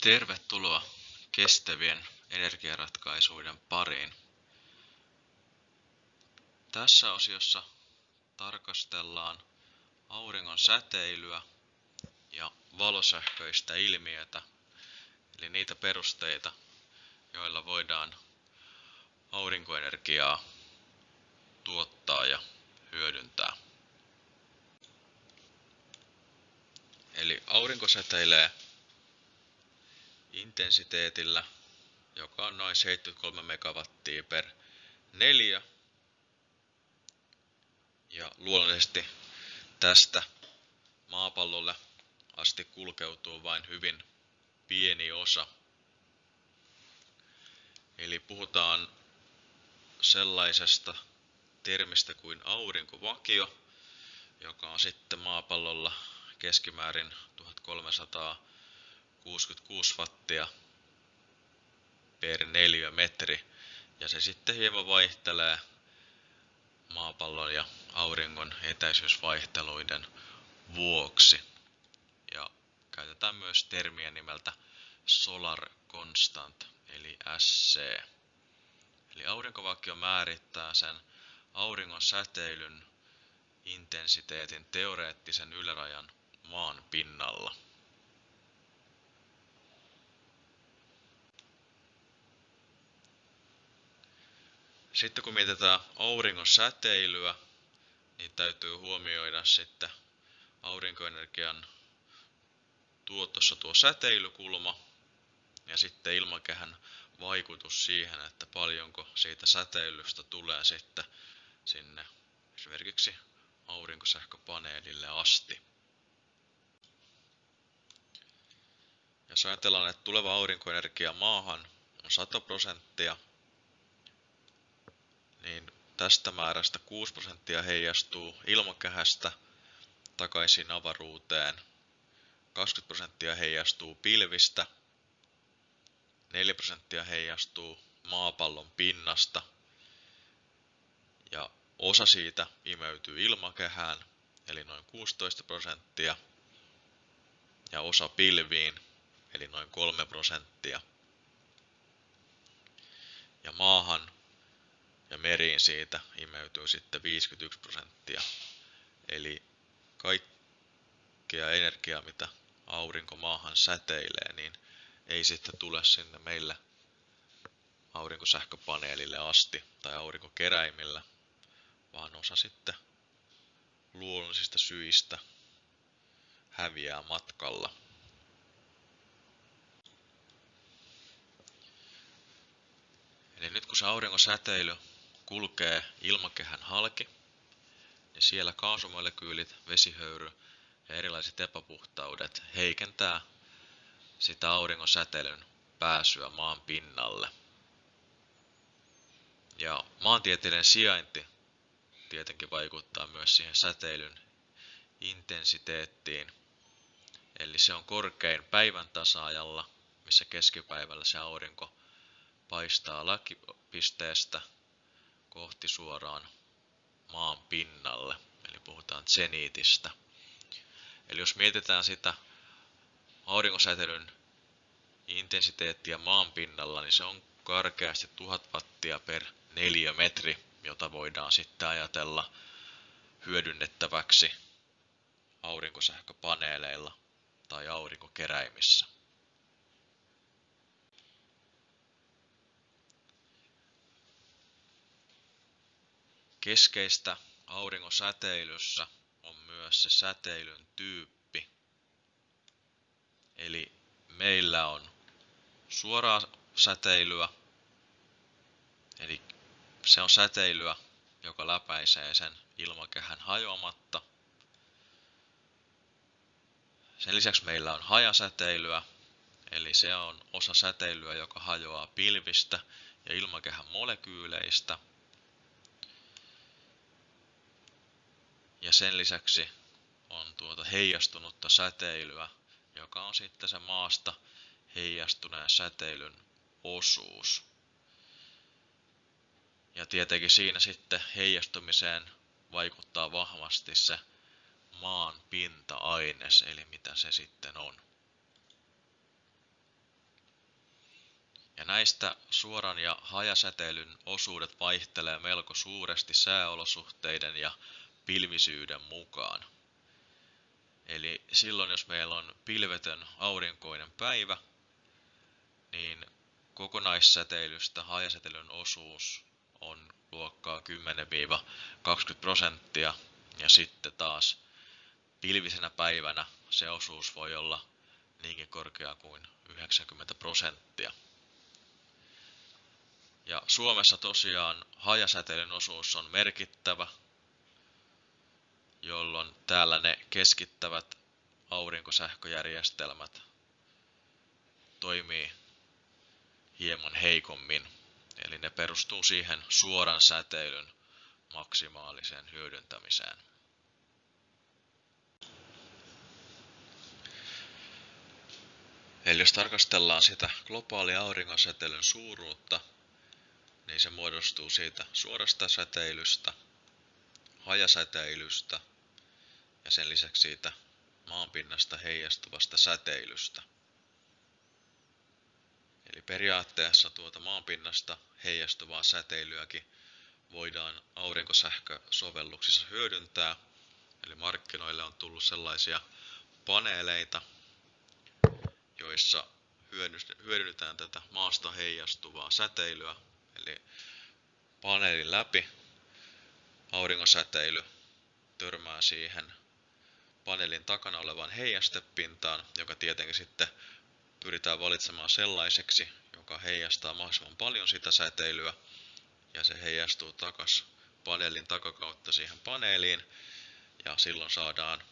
Tervetuloa kestävien energiaratkaisuiden pariin. Tässä osiossa tarkastellaan auringon säteilyä ja valosähköistä ilmiötä, eli niitä perusteita, joilla voidaan aurinkoenergiaa tuottaa ja hyödyntää. Eli aurinko säteilee intensiteetillä, joka on noin 73 megawattia per neljä. Ja luonnollisesti tästä maapallolle asti kulkeutuu vain hyvin pieni osa. Eli puhutaan sellaisesta termistä kuin aurinkovakio, joka on sitten maapallolla keskimäärin 1300 66 wattia per neliömetri. Ja se sitten hieman vaihtelee maapallon ja auringon etäisyysvaihteluiden vuoksi. Ja käytetään myös termiä nimeltä Solar Constant eli SC. Eli aurinkovakio määrittää sen auringon säteilyn intensiteetin teoreettisen ylärajan maan pinnalla. Sitten kun mietitään auringon säteilyä, niin täytyy huomioida sitten aurinkoenergian tuotossa tuo säteilykulma ja sitten ilmakehän vaikutus siihen, että paljonko siitä säteilystä tulee sitten sinne esimerkiksi aurinkosähköpaneelille asti. Jos ajatellaan, että tuleva aurinkoenergia maahan on 100 prosenttia, niin tästä määrästä 6 prosenttia heijastuu ilmakehästä takaisin avaruuteen, 20 prosenttia heijastuu pilvistä, 4 prosenttia heijastuu maapallon pinnasta. Ja osa siitä imeytyy ilmakehään, eli noin 16 prosenttia, ja osa pilviin, eli noin 3 prosenttia. Ja maahan ja meriin siitä imeytyy sitten 51 prosenttia. Eli kaikkea energiaa, mitä aurinko maahan säteilee, niin ei sitten tule sinne meille aurinkosähköpaneelille asti tai aurinkokeräimillä, vaan osa sitten luonnollisista syistä häviää matkalla. Eli nyt kun se auringon säteily kulkee ilmakehän halki, niin siellä kaasumolekyylit, vesihöyry ja erilaiset epäpuhtaudet heikentää sitä auringon säteilyn pääsyä maan pinnalle. Ja maantieteellinen sijainti tietenkin vaikuttaa myös siihen säteilyn intensiteettiin. Eli se on korkein päivän tasaajalla, missä keskipäivällä se aurinko paistaa lakipisteestä kohti suoraan maan pinnalle, eli puhutaan zeniitistä. Eli jos mietitään sitä aurinkosäteilyn intensiteettiä maan pinnalla, niin se on karkeasti 1000 wattia per neliömetri, jota voidaan sitten ajatella hyödynnettäväksi aurinkosähköpaneeleilla tai aurinkokeräimissä. Keskeistä auringon säteilyssä on myös se säteilyn tyyppi. Eli meillä on suoraa säteilyä, eli se on säteilyä, joka läpäisee sen ilmakehän hajoamatta. Sen lisäksi meillä on hajasäteilyä, eli se on osa säteilyä, joka hajoaa pilvistä ja ilmakehän molekyyleistä – Ja sen lisäksi on tuota heijastunutta säteilyä, joka on sitten se maasta heijastuneen säteilyn osuus. Ja tietenkin siinä sitten heijastumiseen vaikuttaa vahvasti se maan pinta-aines, eli mitä se sitten on. Ja näistä suoran ja hajasäteilyn osuudet vaihtelee melko suuresti sääolosuhteiden ja pilvisyyden mukaan. Eli silloin jos meillä on pilvetön aurinkoinen päivä, niin kokonaissäteilystä hajasäteilyn osuus on luokkaa 10-20 prosenttia ja sitten taas pilvisenä päivänä se osuus voi olla niinkin korkea kuin 90 prosenttia. Ja Suomessa tosiaan hajasäteilyn osuus on merkittävä, jolloin täällä ne keskittävät aurinkosähköjärjestelmät toimii hieman heikommin. Eli ne perustuu siihen suoran säteilyn maksimaaliseen hyödyntämiseen. Eli jos tarkastellaan sitä globaalia auringonsäteilyn suuruutta, niin se muodostuu siitä suorasta säteilystä, hajasäteilystä ja sen lisäksi siitä maanpinnasta heijastuvasta säteilystä. Eli periaatteessa tuota maanpinnasta heijastuvaa säteilyäkin voidaan aurinkosähkösovelluksissa hyödyntää. Eli markkinoille on tullut sellaisia paneeleita, joissa hyödynnetään tätä maasta heijastuvaa säteilyä, eli paneelin läpi aurinkosäteily törmää siihen paneelin takana olevaan heijastepintaan, joka tietenkin sitten pyritään valitsemaan sellaiseksi, joka heijastaa mahdollisimman paljon sitä säteilyä, ja se heijastuu takas paneelin takakautta siihen paneeliin, ja silloin saadaan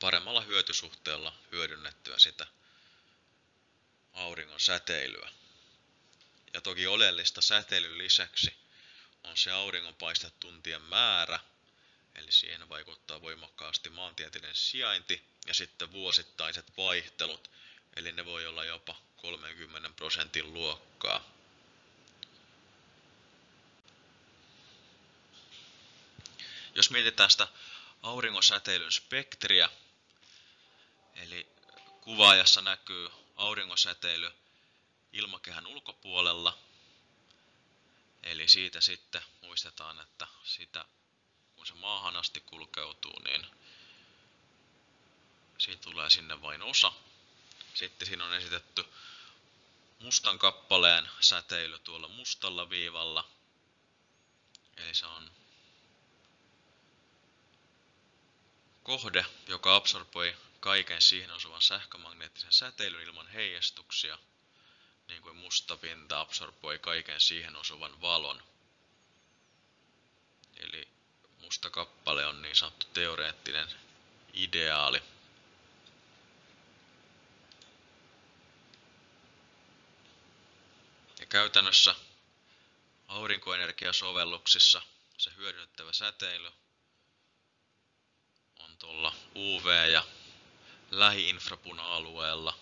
paremmalla hyötysuhteella hyödynnettyä sitä auringon säteilyä. Ja toki oleellista säteilyn lisäksi on se auringonpaistetuntien määrä, eli siihen vaikuttaa voimakkaasti maantieteellinen sijainti ja sitten vuosittaiset vaihtelut, eli ne voi olla jopa 30 prosentin luokkaa. Jos mietitään sitä auringosäteilyn spektriä, eli kuvaajassa näkyy auringosäteily ilmakehän ulkopuolella, eli siitä sitten muistetaan, että sitä kun se maahan asti kulkeutuu, niin siitä tulee sinne vain osa. Sitten siinä on esitetty mustan kappaleen säteily tuolla mustalla viivalla. Eli se on kohde, joka absorboi kaiken siihen osuvan sähkömagneettisen säteilyn ilman heijastuksia, niin kuin musta pinta absorboi kaiken siihen osuvan valon. Eli musta kappale on niin sanottu teoreettinen ideaali. Ja käytännössä aurinkoenergiasovelluksissa se hyödynnettävä säteily on tuolla UV- ja lähiinfrapuna-alueella.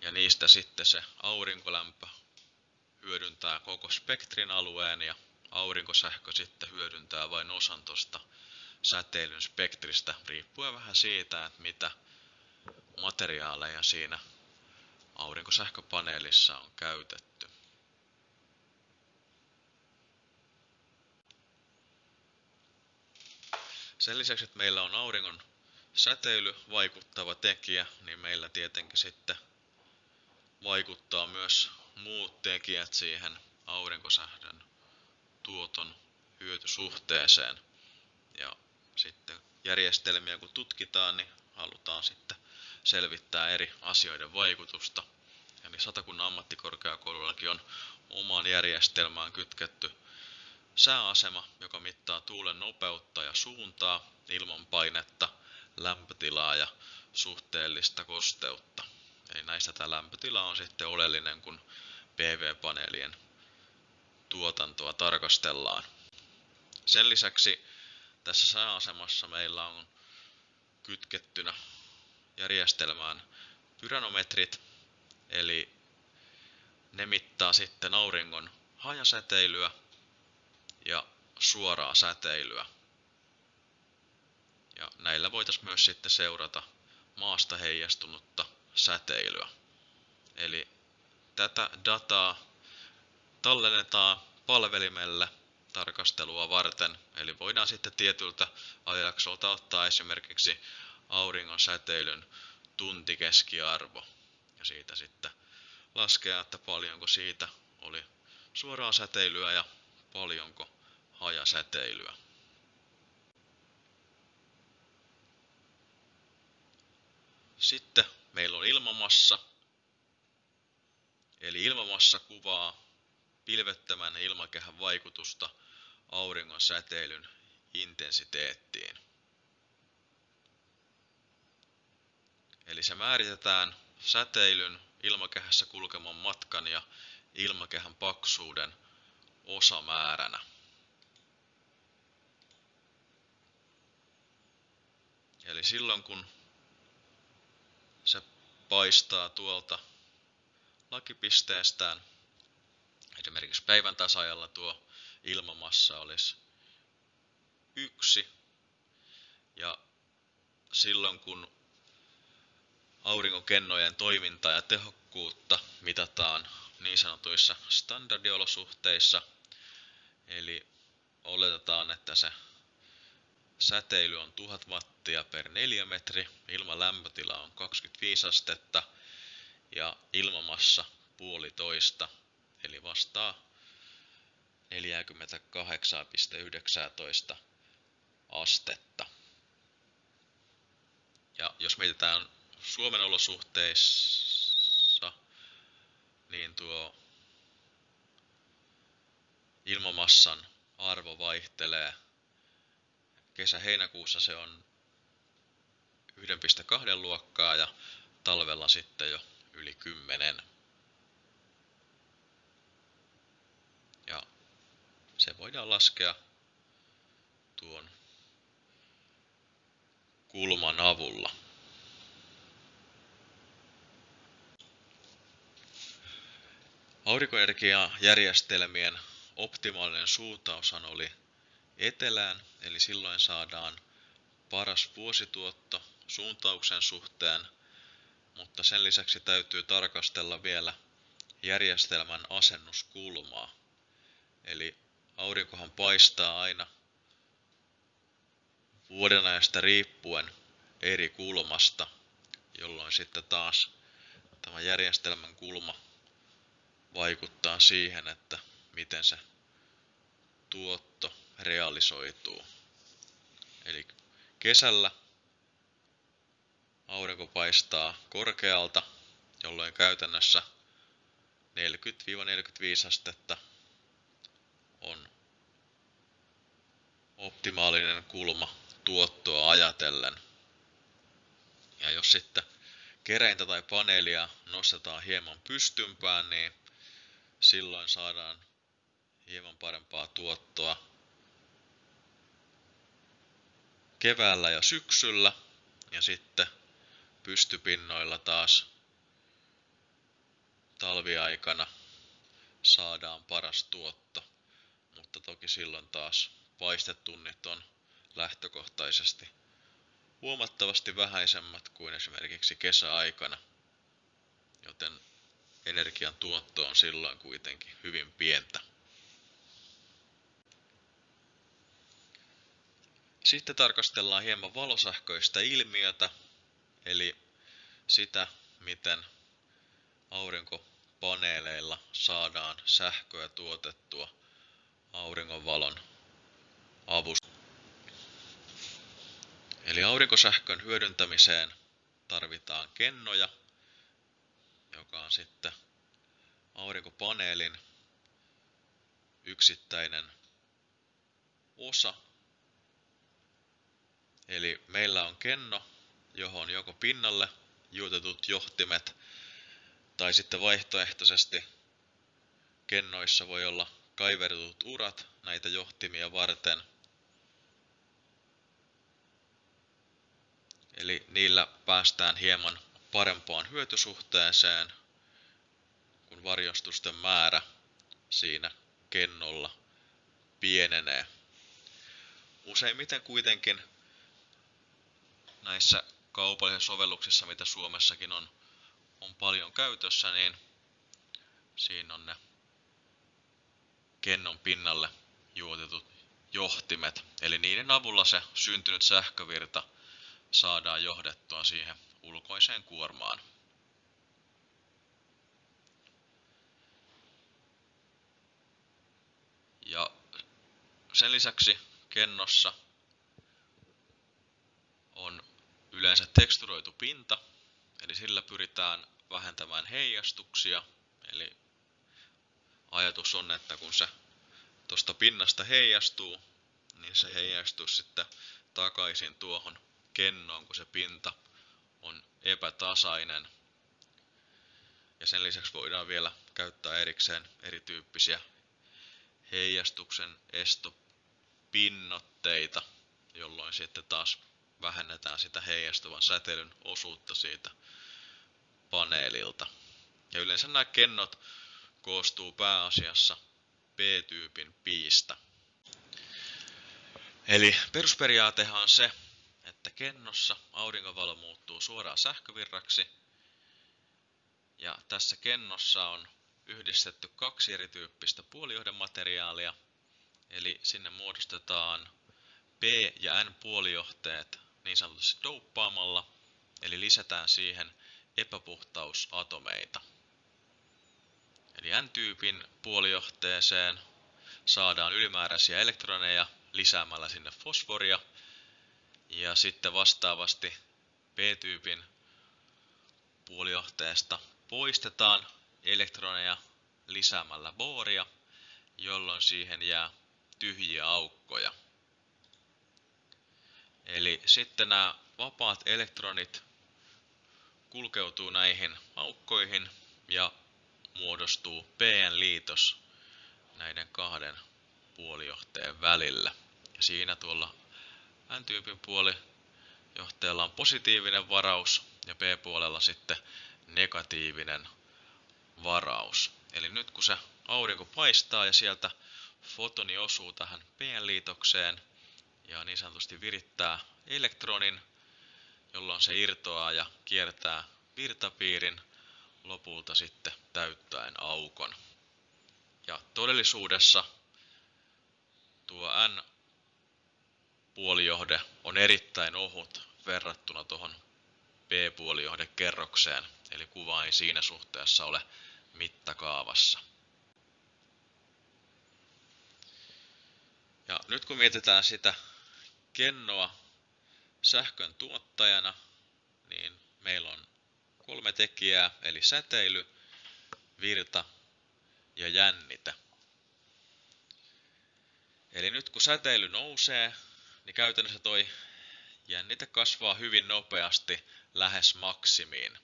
Ja niistä sitten se aurinkolämpö hyödyntää koko spektrin alueen ja aurinkosähkö sitten hyödyntää vain osan tuosta säteilyn spektristä, riippuen vähän siitä, että mitä materiaaleja siinä aurinkosähköpaneelissa on käytetty. Sen lisäksi, että meillä on auringon säteily vaikuttava tekijä, niin meillä tietenkin sitten vaikuttaa myös muut tekijät siihen aurinkosähdön tuoton hyötysuhteeseen. Ja sitten järjestelmiä kun tutkitaan, niin halutaan sitten selvittää eri asioiden vaikutusta. Eli Satakunnan ammattikorkeakoulullakin on omaan järjestelmään kytketty sääasema, joka mittaa tuulen nopeutta ja suuntaa, ilmanpainetta, lämpötilaa ja suhteellista kosteutta. Eli näistä tämä lämpötila on sitten oleellinen, kun PV-paneelien tuotantoa tarkastellaan. Sen lisäksi tässä sääasemassa meillä on kytkettynä järjestelmään pyranometrit, eli ne mittaa sitten auringon hajasäteilyä ja suoraa säteilyä. Ja näillä voitaisiin myös sitten seurata maasta heijastunutta säteilyä. Eli tätä dataa tallennetaan palvelimelle tarkastelua varten, eli voidaan sitten tietyltä ajanjaksolta ottaa esimerkiksi auringon säteilyn tuntikeskiarvo ja siitä sitten laskea, että paljonko siitä oli suoraa säteilyä ja paljonko hajasäteilyä. Sitten meillä on ilmamassa, eli ilmamassa kuvaa pilvettömän ilmakehän vaikutusta auringon säteilyn intensiteettiin. Eli se määritetään säteilyn ilmakehässä kulkeman matkan ja ilmakehän paksuuden osamääränä. Eli silloin kun paistaa tuolta lakipisteestään, esimerkiksi päivän tasajalla tuo ilmamassa olisi yksi, ja silloin kun aurinkokennojen toimintaa ja tehokkuutta mitataan niin sanotuissa standardiolosuhteissa, eli oletetaan, että se säteily on 1000 wattia per neliömetri, ilman lämpötila on 25 astetta ja ilmamassa puolitoista, eli vastaa 48,19 astetta. Ja jos mietitään Suomen olosuhteissa, niin tuo ilmamassan arvo vaihtelee. Kesä-heinäkuussa se on 1,2 luokkaa ja talvella sitten jo yli 10. Ja se voidaan laskea tuon kulman avulla. Aurinkoenergiajärjestelmien optimaalinen suuntaushan oli etelään, eli silloin saadaan paras vuosituotto suuntauksen suhteen, mutta sen lisäksi täytyy tarkastella vielä järjestelmän asennuskulmaa. Eli aurinkohan paistaa aina vuodenajasta riippuen eri kulmasta, jolloin sitten taas tämä järjestelmän kulma vaikuttaa siihen, että miten se tuotto realisoituu. Eli kesällä aurinko paistaa korkealta, jolloin käytännössä 40-45 astetta on optimaalinen kulma tuottoa ajatellen. Ja jos sitten kereintä tai paneelia nostetaan hieman pystympään, niin silloin saadaan hieman parempaa tuottoa keväällä ja syksyllä ja sitten pystypinnoilla taas talviaikana saadaan paras tuotto, mutta toki silloin taas paistetunnit on lähtökohtaisesti huomattavasti vähäisemmät kuin esimerkiksi kesäaikana, joten energian tuotto on silloin kuitenkin hyvin pientä. Sitten tarkastellaan hieman valosähköistä ilmiötä, eli sitä, miten aurinkopaneeleilla saadaan sähköä tuotettua auringonvalon avusta. Eli aurinkosähkön hyödyntämiseen tarvitaan kennoja, joka on sitten aurinkopaneelin yksittäinen osa. Eli meillä on kenno, johon joko pinnalle juutetut johtimet tai sitten vaihtoehtoisesti kennoissa voi olla kaivertut urat näitä johtimia varten. Eli niillä päästään hieman parempaan hyötysuhteeseen, kun varjostusten määrä siinä kennolla pienenee. Useimmiten kuitenkin näissä kaupallisissa sovelluksissa, mitä Suomessakin on, on paljon käytössä, niin siinä on ne kennon pinnalle juotetut johtimet. Eli niiden avulla se syntynyt sähkövirta saadaan johdettua siihen ulkoiseen kuormaan. Ja sen lisäksi kennossa on yleensä teksturoitu pinta, eli sillä pyritään vähentämään heijastuksia. Eli ajatus on, että kun se tuosta pinnasta heijastuu, niin se heijastuu sitten takaisin tuohon kennoon, kun se pinta on epätasainen. Ja sen lisäksi voidaan vielä käyttää erikseen erityyppisiä heijastuksen estopinnoitteita, jolloin sitten taas vähennetään sitä heijastuvan säteilyn osuutta siitä paneelilta. Ja yleensä nämä kennot koostuu pääasiassa P-tyypin piistä. Eli perusperiaatehan on se, että kennossa aurinkovalo muuttuu suoraan sähkövirraksi. Ja tässä kennossa on yhdistetty kaksi erityyppistä puolijohdemateriaalia, eli sinne muodostetaan P- ja N-puolijohteet niin sanotusti douppaamalla, eli lisätään siihen epäpuhtausatomeita. Eli N-tyypin puolijohteeseen saadaan ylimääräisiä elektroneja lisäämällä sinne fosforia, ja sitten vastaavasti P-tyypin puolijohteesta poistetaan elektroneja lisäämällä booria, jolloin siihen jää tyhjiä aukkoja. Eli sitten nämä vapaat elektronit kulkeutuu näihin aukkoihin ja muodostuu PN-liitos näiden kahden puolijohteen välillä. Ja siinä tuolla N-tyypin puolijohteella on positiivinen varaus ja P-puolella sitten negatiivinen varaus. Eli nyt kun se aurinko paistaa ja sieltä fotoni osuu tähän PN-liitokseen ja niin sanotusti virittää elektronin, jolloin se irtoaa ja kiertää virtapiirin lopulta sitten täyttäen aukon. Ja todellisuudessa tuo N-puolijohde on erittäin ohut verrattuna tuohon P-puolijohdekerrokseen, eli kuva ei siinä suhteessa ole mittakaavassa. Ja nyt kun mietitään sitä kennoa sähkön tuottajana, niin meillä on kolme tekijää, eli säteily, virta ja jännite. Eli nyt kun säteily nousee, niin käytännössä toi jännite kasvaa hyvin nopeasti lähes maksimiin.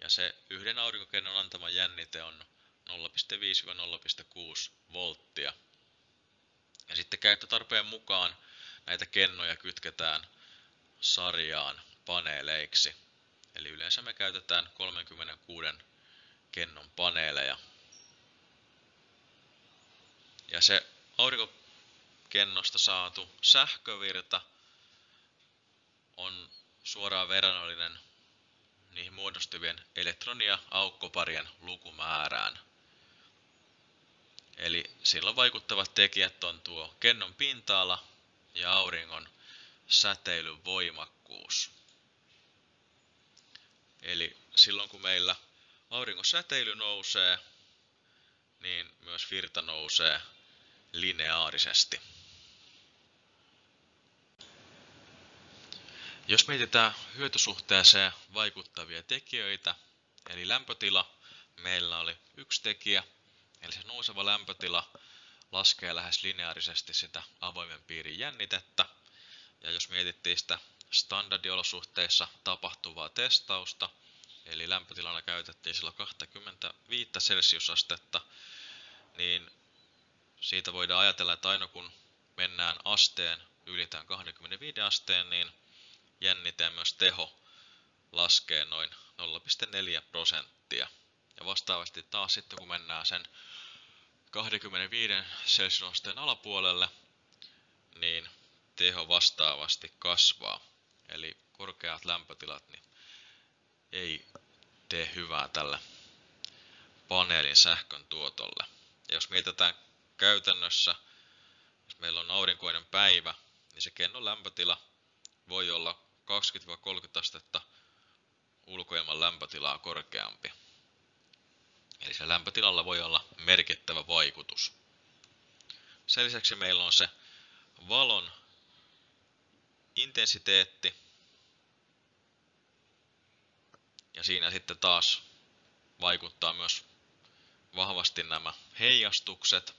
Ja se yhden aurinkokennon antama jännite on 0,5-0,6 volttia. Ja sitten käyttötarpeen mukaan näitä kennoja kytketään sarjaan paneeleiksi. Eli yleensä me käytetään 36 kennon paneeleja. Ja se aurinkokennosta saatu sähkövirta on suoraan verrannollinen niihin muodostuvien elektronia aukkoparien lukumäärään. Eli silloin vaikuttavat tekijät on tuo kennon pinta-ala ja auringon säteilyn voimakkuus. Eli silloin kun meillä auringon säteily nousee, niin myös virta nousee lineaarisesti. Jos mietitään hyötysuhteeseen vaikuttavia tekijöitä, eli lämpötila, meillä oli yksi tekijä, eli se nouseva lämpötila laskee lähes lineaarisesti sitä avoimen piirin jännitettä. Ja jos mietittiin sitä standardiolosuhteissa tapahtuvaa testausta, eli lämpötilana käytettiin silloin 25 celsiusastetta, niin siitä voidaan ajatella, että aina kun mennään asteen, ylitään 25 asteen, niin jänniteen myös teho laskee noin 0,4 prosenttia. Ja vastaavasti taas sitten kun mennään sen 25 celsiusasteen alapuolelle, niin teho vastaavasti kasvaa. Eli korkeat lämpötilat niin ei tee hyvää tälle paneelin sähkön tuotolle. Ja jos mietitään käytännössä, jos meillä on aurinkoinen päivä, niin se kennon lämpötila voi olla 20-30 astetta ulkoilman lämpötilaa korkeampi. Eli se lämpötilalla voi olla merkittävä vaikutus. Sen lisäksi meillä on se valon intensiteetti. Ja siinä sitten taas vaikuttaa myös vahvasti nämä heijastukset,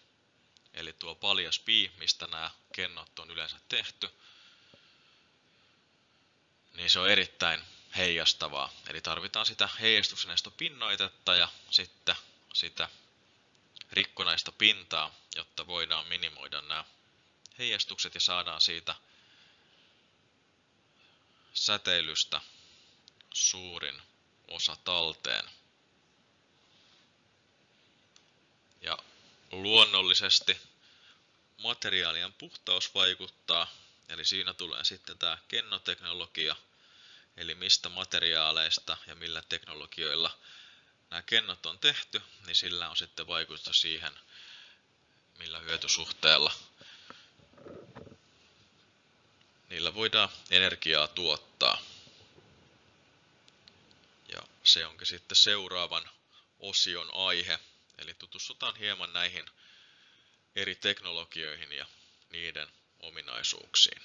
eli tuo paljas pii, mistä nämä kennot on yleensä tehty, niin se on erittäin heijastavaa. Eli tarvitaan sitä heijastuksenesto pinnoitetta ja sitten sitä rikkonaista pintaa, jotta voidaan minimoida nämä heijastukset ja saadaan siitä säteilystä suurin osa talteen. Ja luonnollisesti materiaalien puhtaus vaikuttaa, eli siinä tulee sitten tämä kennoteknologia, eli mistä materiaaleista ja millä teknologioilla nämä kennot on tehty, niin sillä on sitten vaikutusta siihen, millä hyötysuhteella niillä voidaan energiaa tuottaa. Ja se onkin sitten seuraavan osion aihe, eli tutustutaan hieman näihin eri teknologioihin ja niiden ominaisuuksiin.